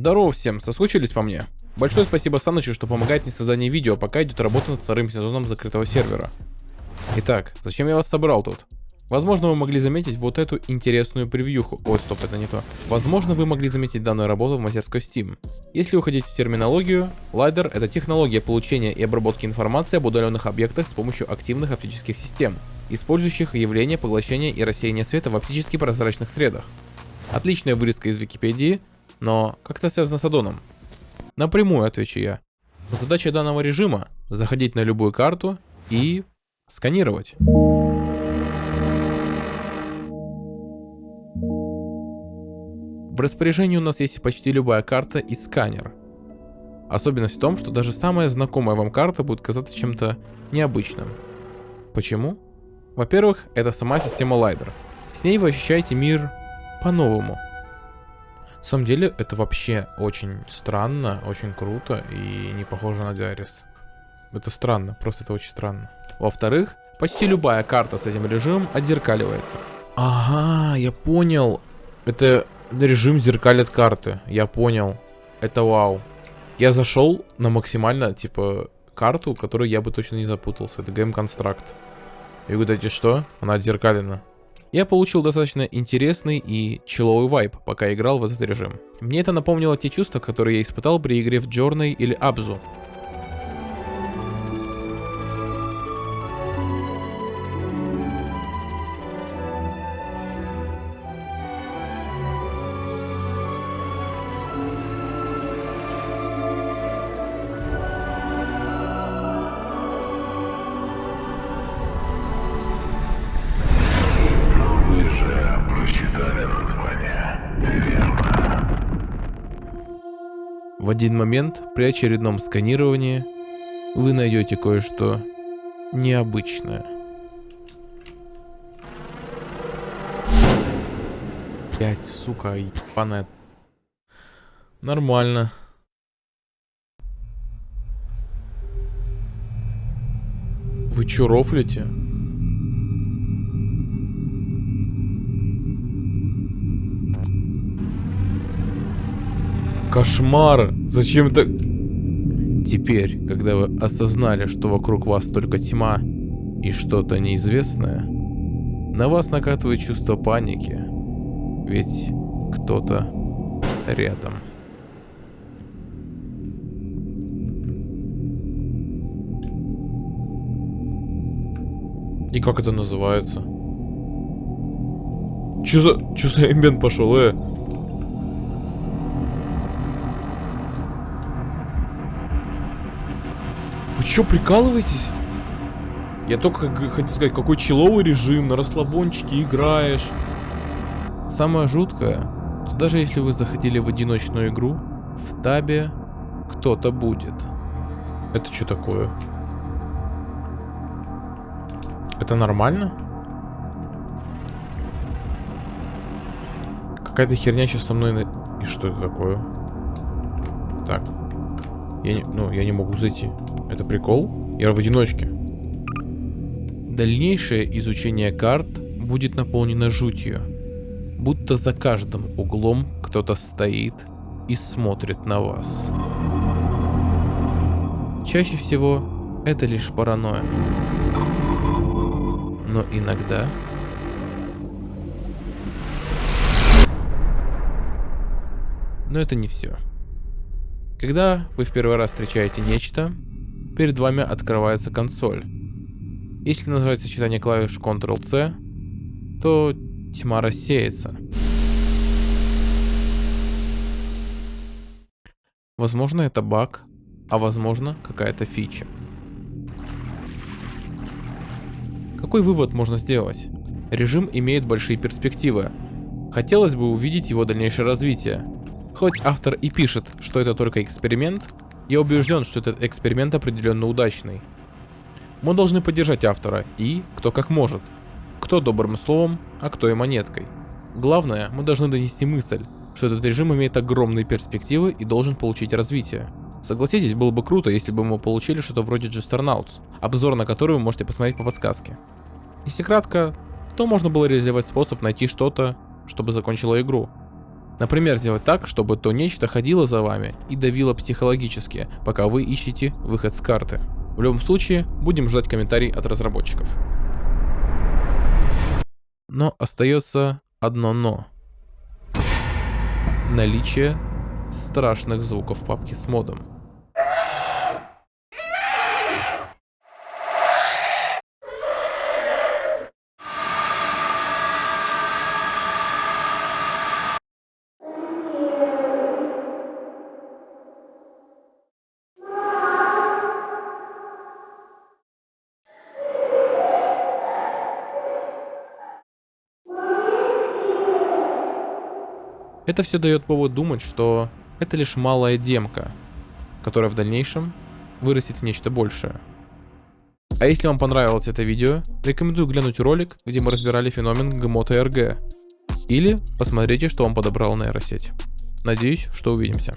Здорово всем, соскучились по мне? Большое спасибо Санычу, что помогает мне в создании видео, пока идет работа над вторым сезоном закрытого сервера. Итак, зачем я вас собрал тут? Возможно, вы могли заметить вот эту интересную превьюху. Ой, стоп, это не то. Возможно, вы могли заметить данную работу в мастерской Steam. Если уходить в терминологию, лайдер — это технология получения и обработки информации об удаленных объектах с помощью активных оптических систем, использующих явление поглощения и рассеяния света в оптически прозрачных средах. Отличная вырезка из Википедии, но как это связано с аддоном? Напрямую отвечу я. Задача данного режима — заходить на любую карту и сканировать. В распоряжении у нас есть почти любая карта и сканер. Особенность в том, что даже самая знакомая вам карта будет казаться чем-то необычным. Почему? Во-первых, это сама система лайдер. С ней вы ощущаете мир по-новому. На самом деле, это вообще очень странно, очень круто и не похоже на Гаррис. Это странно, просто это очень странно. Во-вторых, почти любая карта с этим режимом отзеркаливается. Ага, я понял. Это режим зеркалит карты. Я понял. Это вау. Я зашел на максимально, типа, карту, которую я бы точно не запутался. Это Game Construct. И вы говорите, что? Она отзеркалена. Я получил достаточно интересный и человый вайп, пока играл в этот режим. Мне это напомнило те чувства, которые я испытал при игре в Journey или Abzu. В один момент при очередном сканировании вы найдете кое-что необычное. Пять, сука, ебаная. Нормально. Вы чё рофлите? Кошмар! Зачем это... Теперь, когда вы осознали, что вокруг вас только тьма и что-то неизвестное, на вас накатывает чувство паники, ведь кто-то рядом. И как это называется? Чё за... Чё за эмбиент пошел, э? Чё, прикалываетесь? Я только хотел сказать, какой человый режим, на расслабончике играешь. Самое жуткое, что даже если вы заходили в одиночную игру, в табе кто-то будет. Это что такое? Это нормально? Какая-то херня сейчас со мной... на- И что это такое? Так. Я не... Ну, я не могу зайти. Это прикол? Я в одиночке. Дальнейшее изучение карт будет наполнено жутью. Будто за каждым углом кто-то стоит и смотрит на вас. Чаще всего это лишь паранойя. Но иногда... Но это не все. Когда вы в первый раз встречаете нечто, перед вами открывается консоль. Если нажать сочетание клавиш Ctrl-C, то тьма рассеется. Возможно это баг, а возможно какая-то фича. Какой вывод можно сделать? Режим имеет большие перспективы. Хотелось бы увидеть его дальнейшее развитие. Хоть автор и пишет, что это только эксперимент, я убежден, что этот эксперимент определенно удачный. Мы должны поддержать автора и кто как может. Кто добрым словом, а кто и монеткой. Главное, мы должны донести мысль, что этот режим имеет огромные перспективы и должен получить развитие. Согласитесь, было бы круто, если бы мы получили что-то вроде Jesternauts, обзор на который вы можете посмотреть по подсказке. Если кратко, то можно было реализовать способ найти что-то, чтобы закончило игру. Например, сделать так, чтобы то нечто ходило за вами и давило психологически, пока вы ищете выход с карты. В любом случае, будем ждать комментарий от разработчиков. Но остается одно но. Наличие страшных звуков в папке с модом. Это все дает повод думать, что это лишь малая демка, которая в дальнейшем вырастет в нечто большее. А если вам понравилось это видео, рекомендую глянуть ролик, где мы разбирали феномен ГМО-ТРГ. Или посмотрите, что вам подобрала нейросеть. Надеюсь, что увидимся.